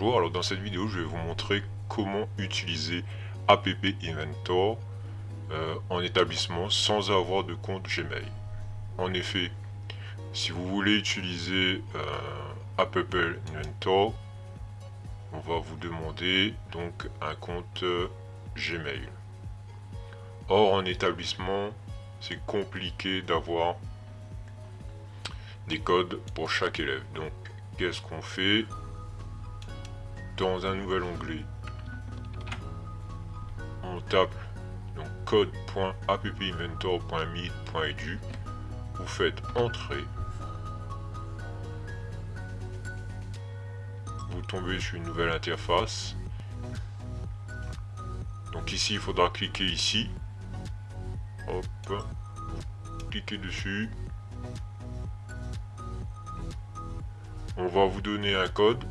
Alors dans cette vidéo je vais vous montrer comment utiliser App Inventor euh, en établissement sans avoir de compte Gmail. En effet, si vous voulez utiliser euh, App Inventor, on va vous demander donc un compte euh, Gmail. Or en établissement, c'est compliqué d'avoir des codes pour chaque élève. Donc qu'est-ce qu'on fait? Dans un nouvel onglet, on tape donc vous faites entrer, vous tombez sur une nouvelle interface. Donc ici, il faudra cliquer ici. Hop, cliquez dessus. On va vous donner un code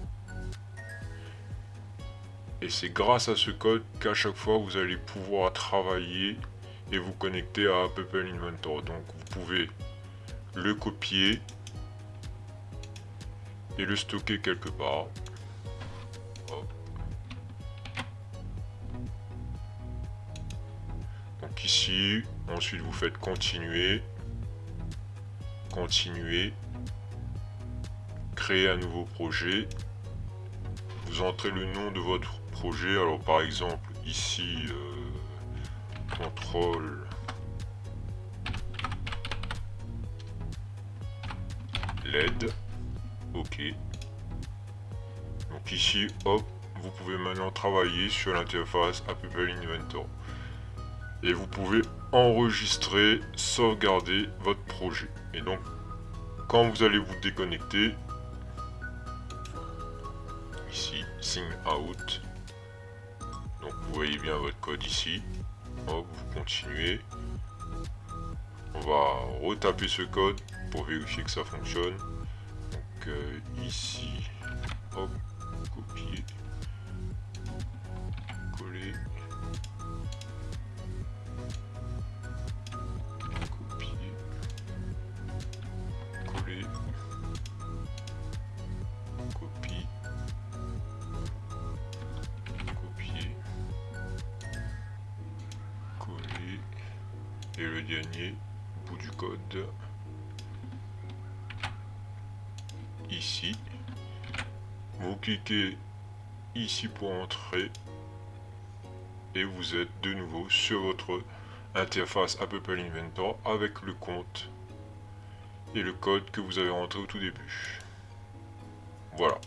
et c'est grâce à ce code qu'à chaque fois vous allez pouvoir travailler et vous connecter à Apple Inventor. Donc vous pouvez le copier et le stocker quelque part. Donc ici, ensuite vous faites continuer, continuer, créer un nouveau projet, vous entrez le nom de votre Alors par exemple ici euh, contrôle LED. Ok. Donc ici, hop, vous pouvez maintenant travailler sur l'interface Apple Inventor. Et vous pouvez enregistrer, sauvegarder votre projet. Et donc, quand vous allez vous déconnecter, ici, sign out, vous voyez bien votre code ici. Hop, vous continuez. On va retaper ce code pour vérifier que ça fonctionne. Donc euh, ici, hop, et le dernier bout du code. Ici. Vous cliquez ici pour entrer. Et vous êtes de nouveau sur votre interface Apple Inventor avec le compte et le code que vous avez rentré au tout début. Voilà